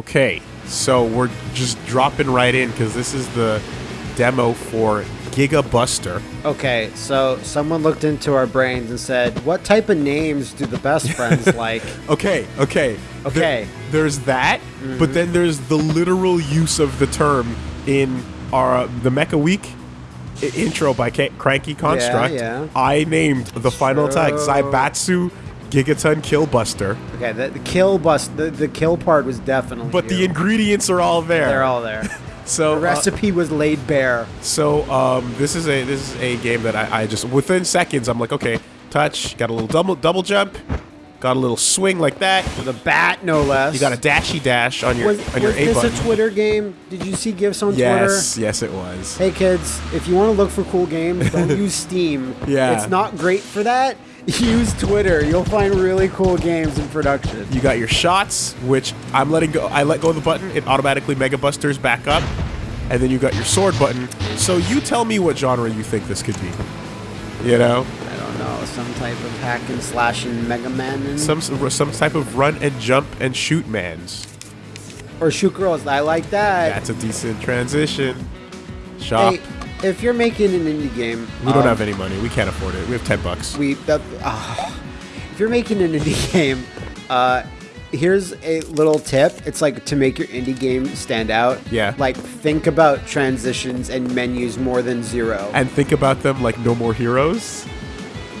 Okay, so we're just dropping right in because this is the demo for Gigabuster. Okay, so someone looked into our brains and said, "What type of names do the best friends like?" Okay, okay, Okay. There- there's that, but mm-hmm. then there's the literal use of the term in our uh, the Mecha Week intro by K- Cranky Construct. yeah. yeah. I named the final attack. Zaibatsu Gigaton Killbuster, Okay, the, the kill bust, the, the kill part was definitely. but the ingredients are all there. they're all there. so The uh, recipe was laid bare. So um, this is a this is a game that I, I just within seconds I'm like okay touch got a little double double jump got a little swing like that The bat, no less. you got a dashy dash on your Was, on your was A this button a Twitter game? Did you see gifs on yes Twitter? Yes, yes it was Hey kids, if you want to look for cool games, don't use Steam. Yeah. It's not great for that. Use Twitter. You'll find really cool games in production. you got your shots which I'm letting go I let go of the button. It automatically mega busters back up. And then you got your sword button. So you tell me what genre you think this could be. You know? I don't know, some type of hack and slash and Mega Man and some some type of run and jump and shoot mans. Or shoot girls. I like that. that's a decent transition. Shop. Hey, if you're making an indie game, We don't um, have any money. We can't afford it. We have ten bucks. we that, ah. if you're making an indie game uh here's a little tip it's like to make your indie game stand out Yeah. like think about transitions and menus more than zero And think about them like No More Heroes.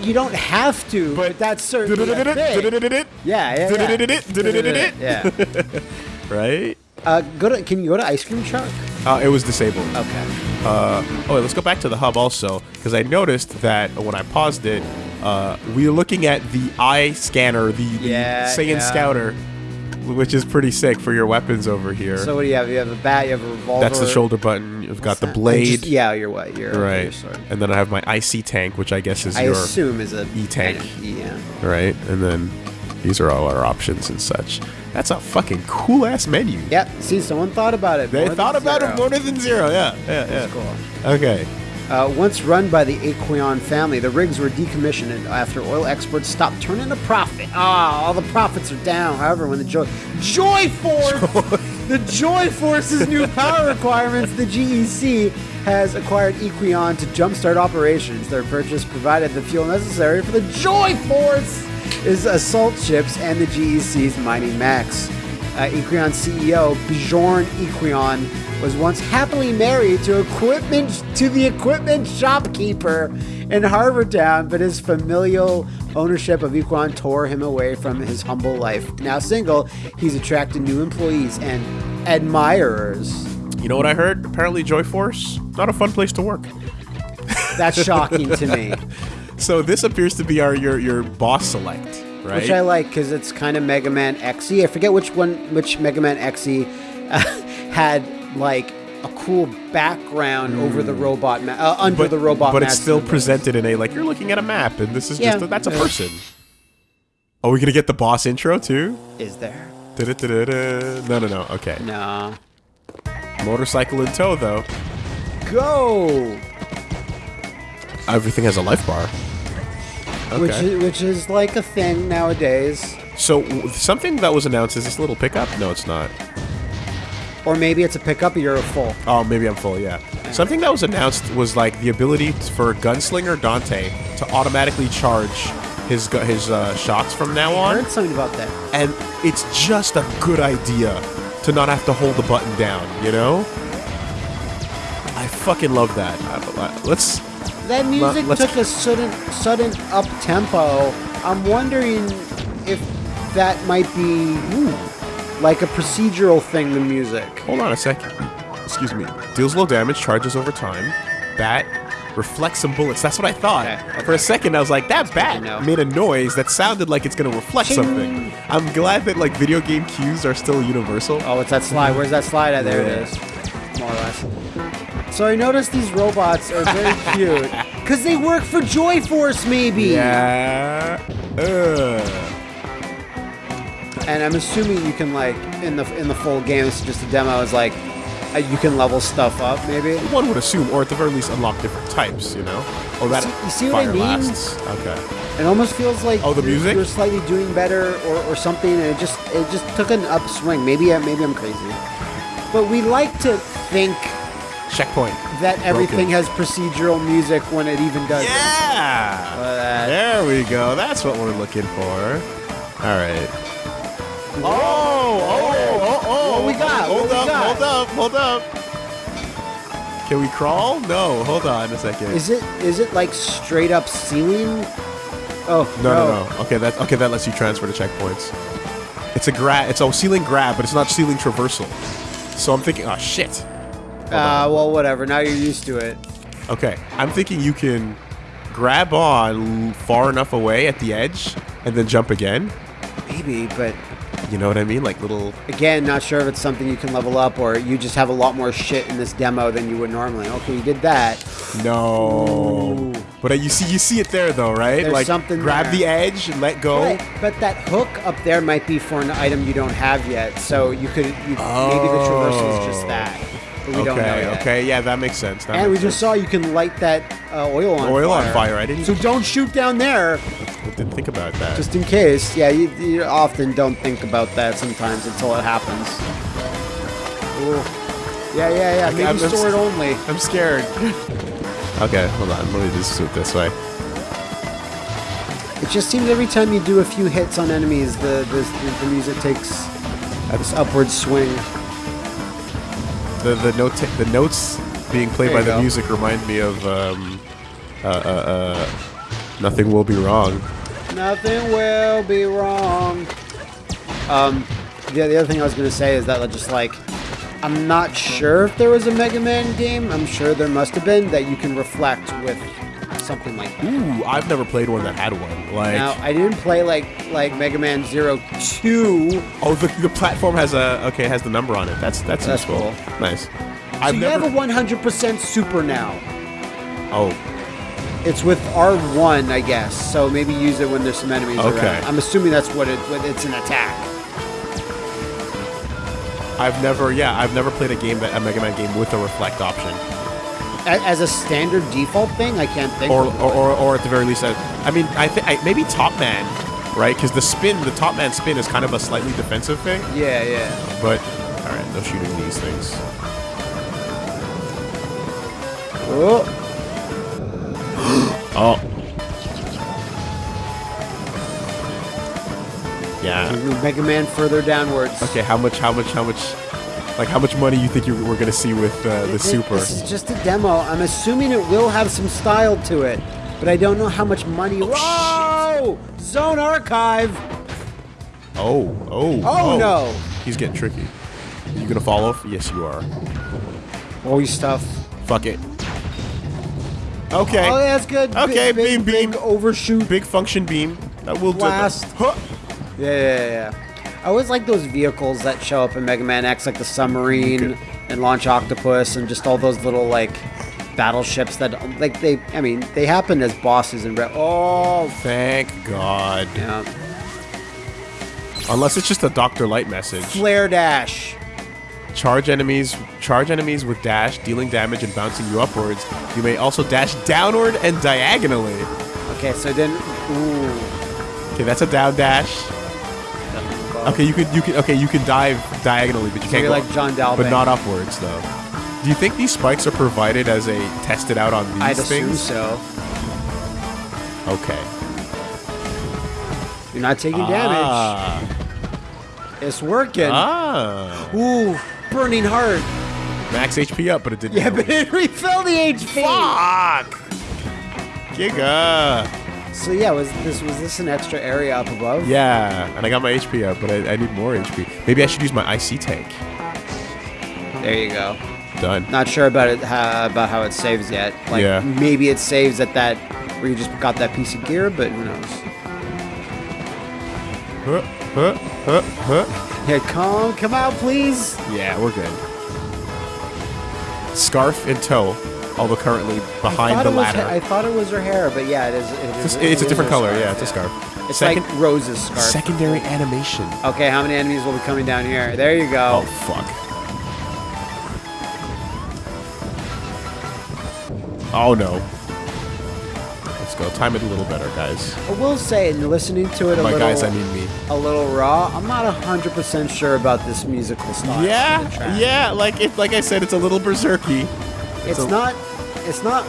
you don't have to but, that's certainly a thing. yeah yeah, yeah. yeah. Right? Uh, go to can you go to ice cream truck Uh, it was disabled. okay Uh, oh, wait, let's go back to the hub also because I noticed that when I paused it, uh, we are looking at the eye scanner, the, the Yeah, Saiyan yeah. Scouter, which is pretty sick for your weapons over here. so what do you have you have a bat you have a revolver That's the shoulder button. You've got the blade. just- yeah you're what you're your Right. sword. And then I have my IC tank, which I guess is I your. assume is a E-tank. kind of- yeah Right? And then these are all our options and such. That's a fucking cool ass menu. Yep. See, someone thought about it. They thought about zero. it more than zero. Yeah, yeah, yeah. Cool. Okay. Uh, once run by the Aquion family, the rigs were decommissioned after oil exports stopped turning a profit. Ah, all the profits are down. However, when the Joy Joy Force, the Joy Force's new power requirements, the GEC has acquired Equion to jumpstart operations. Their purchase provided the fuel necessary for the Joy Force is assault ships and the GEC's Mighty Max. Uh, Equion CEO Bjorn Equion was once happily married to equipment to the equipment shopkeeper in Harbortown, but his familial ownership of Equion tore him away from his humble life. Now single, he's attracted new employees and admirers. You know what I heard? Apparently, Joy Force not a fun place to work. That's shocking to me, So this appears to be our your your boss select, right? which I like because it's kind of Mega Man XE. I forget which one, which Mega Man XE uh, had like a cool background over the robot, ma- uh, under the robot. but it's still presented in a like you're looking at a map, and this is Yeah. just a, that's a person. Are we gonna get the boss intro too? Is there? Da-da-da-da-da. No, no, no. Okay. No. Motorcycle in tow, though. Go. Everything has a life bar. Which is, which is like a thing nowadays. So something that was announced is this little pickup? No, it's not. Or maybe it's a pickup. You're a full. Oh, maybe I'm full. Yeah. Something that was announced was like the ability for Gunslinger Dante to automatically charge his his uh, shots from now I on, heard something about that. and it's just a good idea to not have to hold the button down. You know. I fucking love that. I- I- Let's That music let's- took a sudden sudden up tempo. I'm wondering if that might be ooh, like a procedural thing. The music. Hold on a second. Excuse me. Deals low damage, charges over time. Bat reflects some bullets. That's what I thought. Okay, For a second, I was like, that bat made a noise that sounded like it's gonna reflect Ching. something. I'm glad that like video game cues are still universal. Oh, it's that slide. Where's that slide at? There it Yeah. is. More or less. So I noticed these robots are very cute because they work for Joy Force, maybe. Yeah. Ugh. And I'm assuming you can like in the in the full game. This is just a demo. Is like uh, you can level stuff up, maybe. One would assume, or at the very least, unlock different types. You know, or that see- you see what I mean? lasts. Okay. It almost feels like Oh, the you're- music? you're slightly doing better or, or something, and it just it just took an upswing. Maybe I- maybe I'm crazy, but we like to think Checkpoint. that everything has procedural music when it even doesn't. Yeah. Uh, there we go. That's what we're looking for. All right. Oh, oh, oh, oh. What we got? Hold What up, got? hold up, hold up. Can we crawl? No, hold on a second. Is it is it like straight up ceiling? Oh no, no, no. Okay, that okay. That lets you transfer to checkpoints. It's a grab. It's a ceiling grab, but it's not ceiling traversal. So I'm thinking, oh shit. Uh, well, whatever. Now you're used to it. Okay, I'm thinking you can grab on far enough away at the edge and then jump again. Maybe, but You know what I mean? Like little. again, not sure if it's something you can level up or you just have a lot more shit in this demo than you would normally. Okay, you did that. No. Ooh. But uh, you see, you see it there though, right? There's like something grab there. the edge and let go. Right, but that hook up there might be for an item you don't have yet. So you could you, maybe the traversal is just that. But we okay, don't know yet. okay, yeah, that makes sense. That And we makes just saw you can light that uh, oil on Oil on fire. fire, I didn't So don't shoot down there. I didn't think about that. just in case. Yeah, you, you often don't think about that sometimes until it happens. Ooh. Yeah, yeah, yeah. Okay, Maybe I'm- I'm sword only. I'm scared. okay, hold on. Let me just do it this way. It just seems every time you do a few hits on enemies, the the, the music takes this upward swing. The the note the notes being played by the go. music remind me of um, uh, uh, uh, nothing will be wrong. Nothing will be wrong. Um, the, the other thing I was gonna say is that just like, I'm not sure if there was a Mega Man game. I'm sure there must have been that you can reflect with something like that. Ooh, I've never played one that had one. Like, Now I didn't play like like Mega Man Zero Two. oh, the, the platform has a okay has the number on it. That's that's, That's useful. cool. Nice. So I've you never. have a 100% Super now. oh, It's with R1, I guess. So maybe use it when there's some enemies Okay. around. I'm assuming that's what it. What it's an attack. I've never. Yeah, I've never played a game that a Mega Man game with a reflect option, As a standard default thing, I can't think. or of or, or, or at the very least, I, I mean, I think maybe Top Man, right? Because the spin, the Top Man spin is kind of a slightly defensive thing. Yeah, yeah. But all right, no shooting these things. Oh, Oh. Yeah. Mega Man further downwards. Okay, how much? How much? How much? Like, how much money you think you we're gonna see with uh, the Th- super? This is just a demo. I'm assuming it will have some style to it, but I don't know how much money. Whoa! Zone Archive. Oh, oh, Oh, no. He's getting tricky. You gonna fall off? Yes, you are. Oh, stuff. Fuck it. Okay. Oh, that's good. Okay, big, beam, big beam. overshoot. Big function beam. That will Blast. do. Huh. Yeah, yeah, yeah. I always like those vehicles that show up in Mega Man X, like the submarine and Launch Octopus, and just all those little like battleships that, like they. I mean, they happen as bosses in. Re- oh, Thank God. yeah. Unless it's just a Doctor Light message. Flare dash. Charge enemies. Charge enemies with dash, dealing damage and bouncing you upwards. You may also dash downward and diagonally. Okay, so then. Ooh. Okay, that's a down dash. Okay, you could you can okay you can dive diagonally, but you can't you're go like Jon Talbain. but not upwards though. Do you think these spikes are provided as a tested out on these I'd assume things? so. Okay. You're not taking damage. Ah. It's working. ah. Ooh, burning heart. Max HP up, but it didn't. Yeah, but it refilled the HP. Fuck. Giga. So yeah, was this was this an extra area up above? Yeah, and I got my HP up, but I, I need more HP. Maybe I should use my IC tank. There you go. Done. Not sure about it how, about how it saves yet. Like Yeah. maybe it saves at that where you just got that piece of gear, but who knows? Huh, huh, huh, huh. Yeah, come come out, please. Yeah, we're good. Scarf in tow, although currently behind the ladder. Was, I thought it was her hair, but yeah, it is. It is it's, it's a different color. Scarf, yeah, it's yeah. a scarf. It's Second, like Rose's scarf. Secondary animation. Okay, how many enemies will be coming down here? There you go. Oh fuck. Oh no. Let's go. Time it a little better, guys. I will say, listening to it a My little, guys, I mean me. a little raw. I'm not hundred percent sure about this musical style. Yeah, yeah. Like it, like I said, it's a little berserky. It's a- not. It's not.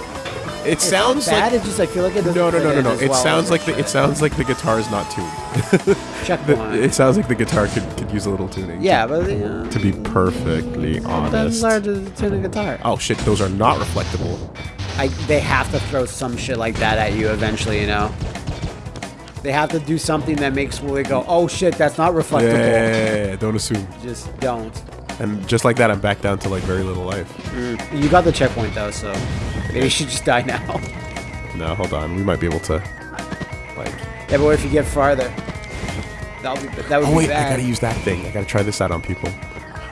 It It's sounds not bad. like it's just I feel like it doesn't. no, no, no, no, no. It well sounds like the it sounds like the guitar is not tuned. Check The- one. it sounds like the guitar could, could use a little tuning. yeah, but uh, To be perfectly that's honest. hard to tune a guitar. Oh shit, those are not reflectable. I, they have to throw some shit like that at you eventually, you know. They have to do something that makes Wooly go, "Oh shit, that's not Yeah, reflectable." yeah, yeah, yeah, don't assume. Just don't. And just like that, I'm back down to like very little life. You got the checkpoint though, so maybe you should just die now. No, hold on. We might be able to. Like. yeah, but what if you get farther? That would be, that would Oh be wait, bad. I gotta use that thing. I gotta try this out on people.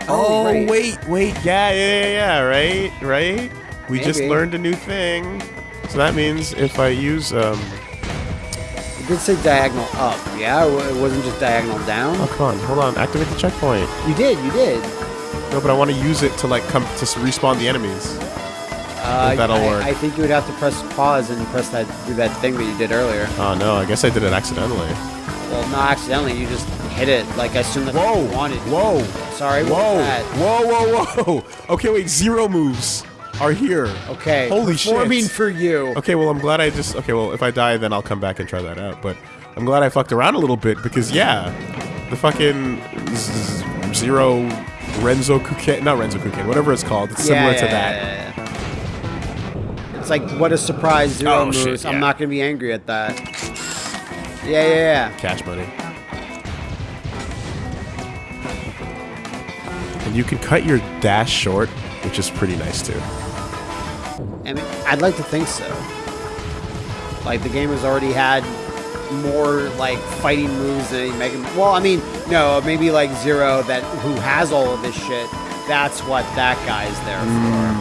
Oh, right. wait, wait. Yeah, yeah, yeah, yeah. Right, right. We just learned a new thing. So that means if I use um. It did say diagonal up. Yeah, it wasn't just diagonal down. Oh come on, hold on. Activate the checkpoint. You did, you did. No, but I want to use it to like come to respawn the enemies. Uh, that'll I, work. I think you would have to press pause and press that do that thing that you did earlier. Oh no, I guess I did it accidentally. Well, not accidentally. You just hit it like I soon as Whoa! you wanted. Whoa! Sorry, Whoa! that? Whoa! Whoa! Whoa! Okay, wait. Zero moves are here. Okay. Holy shit. shit. for you. Okay, well, I'm glad I just. Okay, well, if I die, then I'll come back and try that out. But I'm glad I fucked around a little bit because, yeah, the fucking zero Renzo Kuken, not Renzo Kuken, whatever it's called, it's similar yeah, to that. yeah, yeah. It's like what a surprise zero Oh, moves. shit, I'm not gonna be angry at that. Yeah, yeah, yeah. Cash money. And you can cut your dash short, which is pretty nice too. I mean, I'd like to think so. Like the game has already had more like fighting moves than any Mega. Well, I mean, no, maybe like Zero that who has all of this shit. That's what that guy's there Mm.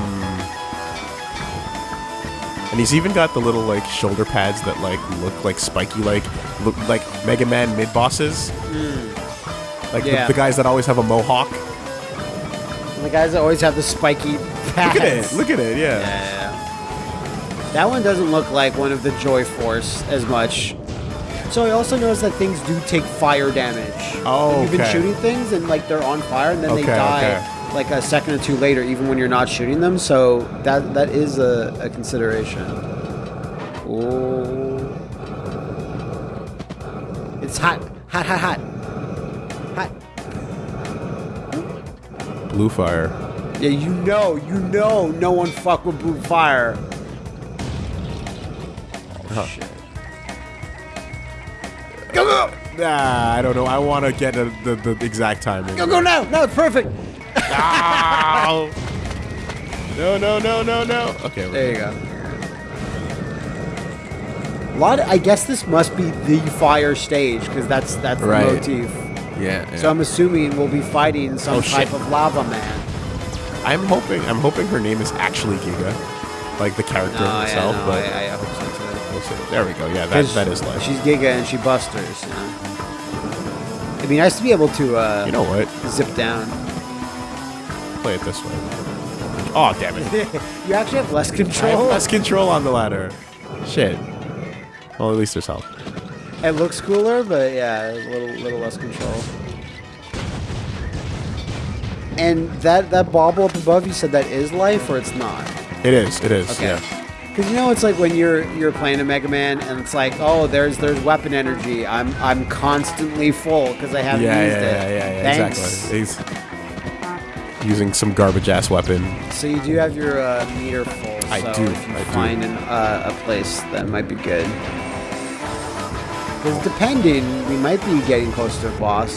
And he's even got the little like shoulder pads that like look like spiky, like look like Mega Man mid bosses. Like the- Yeah. the, guys that always have a mohawk. for. The guys that always have the spiky pads. Look at it! Look at it! Yeah. Yeah. That one doesn't look like one of the Joy Force as much. So I also noticed that things do take fire damage. Oh, Like, You've been shooting things and like they're on fire and then they die okay. like a second or two later, even when you're not shooting them. So that that is a, a consideration. Oh, it's hot, hot, hot, hot, hot. Blue fire. Yeah, you know, you know, no one fuck with blue fire. Huh. Shit. Go go! Nah, I don't know. I want to get a, the the exact timing. Go go now! No, it's perfect. Ow! no, no, no, no, no. Okay. we're There you go. A lot. I guess this must be the fire stage because that's that's the Right. motif. Yeah. So I'm assuming we'll be fighting some Oh, type shit. of lava man. I'm hoping. I'm hoping her name is actually Giga, like the character oh, herself. but I, I hope so There we go. Yeah, that that is life. She's Giga and she busters. You know? It'd be nice to be able to uh, You know what? zip down. Play it this way. Oh damn it! you actually have less I control. have less control on the ladder. Shit. Well, at least there's help. It looks cooler, but yeah, a little little less control. And that that bauble up above, you said that is life or it's not? It is. It is. Okay. Yeah. Because you know it's like when you're you're playing a Mega Man and it's like, oh, there's there's weapon energy. I'm I'm constantly full because I haven't Yeah, used yeah, it. yeah, yeah, yeah, Thanks. exactly. He's using some garbage ass weapon. So you do have your uh, meter full. I so do, If you I do. find an, uh, a place that might be good. Because depending, we might be getting close to a boss.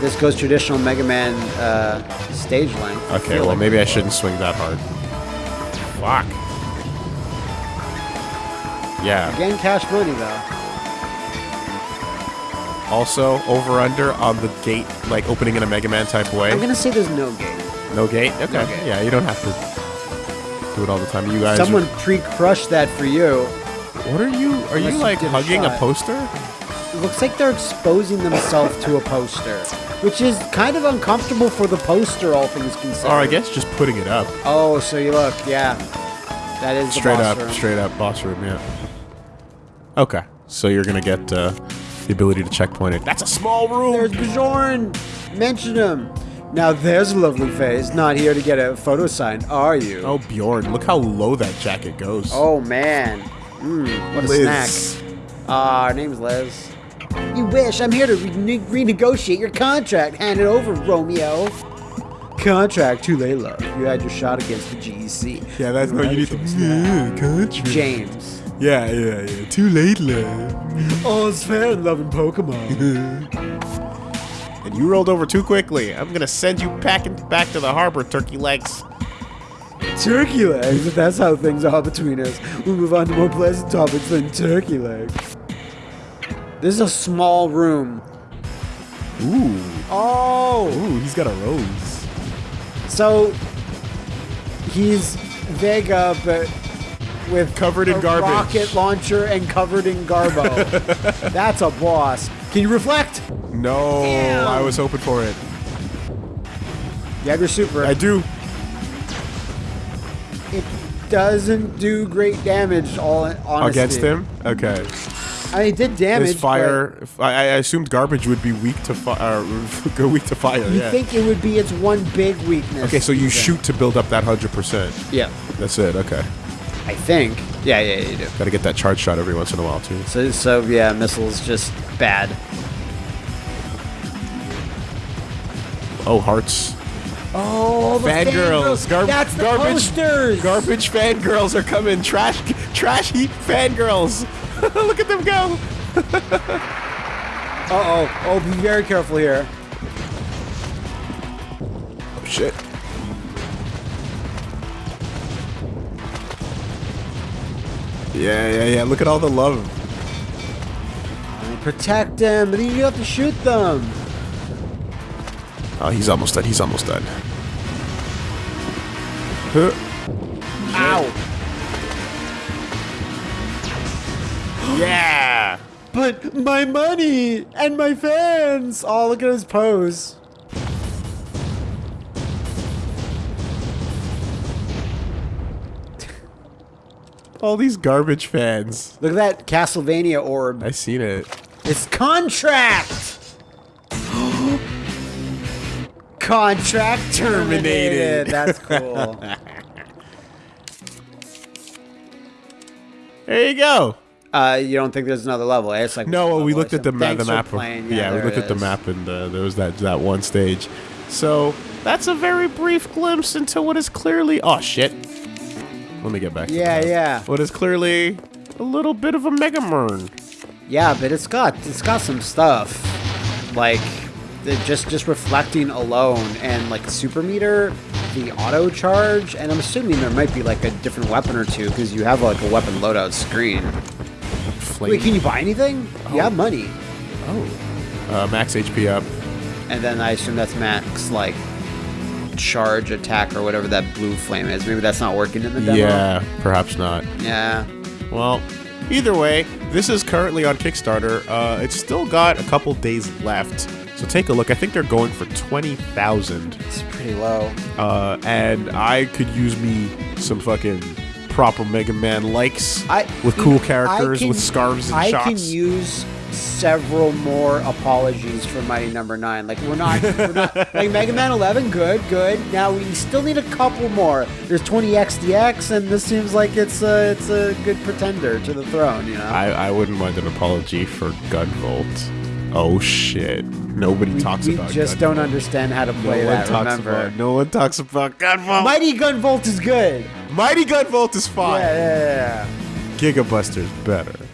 This goes traditional Mega Man uh, stage length. Okay, well maybe I shouldn't swing that hard. Fuck. Yeah. Again, cash money though. Also, over under on the gate, like opening in a Mega Man type way. I'm gonna say there's no gate. No gate. Okay. No gate. Yeah, you don't have to do it all the time. You guys. Someone Are, pre-crushed that for you. what are you? Are Unless you like a hugging a shot. poster? It looks like they're exposing themselves to a poster, which is kind of uncomfortable for the poster, all things considered. Or I guess just putting it up. Oh, so you look, yeah. That is the Straight boss up, room. straight up boss room, yeah. Okay, so you're gonna get uh, the ability to checkpoint it. That's a small room! There's Bjorn. Mention him. Now there's a lovely face. Not here to get a photo signed, are you? Oh, Bjorn, look how low that jacket goes. Oh, man. Mmm, what a Liz. snack. Ah, her name's Liz. You wish. I'm here to re- renegotiate your contract. Hand it over, Romeo. Contract, too late, love. You had your shot against the GEC. Yeah, that's no, you need to. Yeah, country. James. Yeah, yeah, yeah. Too late, love. All's fair in loving Pokemon. And you rolled over too quickly. I'm gonna send you packing back to the harbor, turkey legs. turkey legs, if that's how things are between us. We'll move on to more pleasant topics than turkey legs. This is a small room. Ooh. Oh! Ooh, he's got a rose. So he's Vega, but with Covered in a garbage. rocket launcher and covered in garbo. That's a boss. Can you reflect? No, Damn. I was hoping for it. You have your super. I do. it doesn't do great damage. All honestly. Against him? Okay. I mean, it did damage. His fire. if- I, I assumed garbage would be weak to fire. Uh, go weak to fire. You yeah. think it would be its one big weakness? okay, so you even. shoot to build up that hundred percent. Yeah, That's it. Okay. I think. Yeah, yeah, you do. Got to get that charge shot every once in a while too. So, so yeah, missiles just bad. Oh, hearts. Oh, the Fangirls. Gar- That's the garbage. posters. Garbage fangirls are coming. Trash, trash heap fangirls. Look at them go. Uh oh. Oh, be very careful here. Oh shit. Yeah, yeah, yeah. Look at all the love. Protect them, but then you have to shoot them. Oh, he's almost dead. He's almost dead. Huh. Yeah. But my money and my fans. Oh, look at his pose. All these garbage fans. Look at that Castlevania orb. I seen it. It's contract. contract terminated. Terminated. That's cool. There you go. Uh, you don't think there's another level? eh? It's like No, well, we looked at the, ma- the map. of- playing. yeah, we looked at the map, and uh, there was that that one stage. So that's a very brief glimpse into what is clearly. Oh shit! Let me get back. Yeah, yeah. What is clearly a little bit of a Mega Mern. Yeah, but it's got it's got some stuff like just just reflecting alone and like super meter, the auto charge, and I'm assuming there might be like a different weapon or two because you have like a weapon loadout screen. Flame. Wait, can you buy anything? You have money, oh. Uh, max HP up. and then I assume that's max like charge attack or whatever that blue flame is. Maybe that's not working in the demo. Yeah, perhaps not. Yeah. Well, either way, this is currently on Kickstarter. Uh, it's still got a couple days left, so take a look. I think they're going for twenty thousand, It's pretty low. uh, and I could use me some fucking proper Mega Man likes I with cool characters can- with scarves and I shots. can use several more apologies for Mighty Number Nine. Like we're not, we're not like Mega Man 11. Good, good. Now we still need a couple more. There's 20 XDX, and this seems like it's a it's a good pretender to the throne. You know. I, I wouldn't mind an apology for Gunvolt. Oh shit! Nobody we talks we about. just Gunvolt. don't understand how to play No one that. talks remember, about. No one talks about Gunvolt. Mighty Gunvolt is good. Mighty Gunvolt is fine. yeah, yeah, yeah. Gigabuster's better.